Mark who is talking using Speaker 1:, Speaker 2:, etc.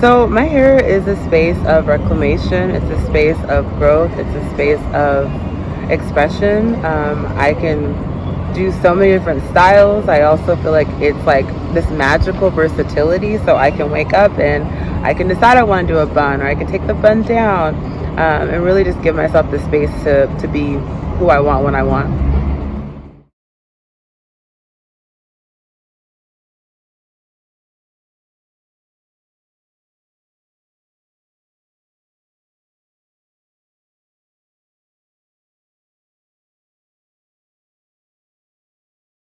Speaker 1: So my hair is a space of reclamation. It's a space of growth. It's a space of expression. Um, I can do so many different styles. I also feel like it's like this magical versatility. So I can wake up and I can decide I want to do a bun or I can take the bun down um, and really just give myself the space to, to be who I want when I want.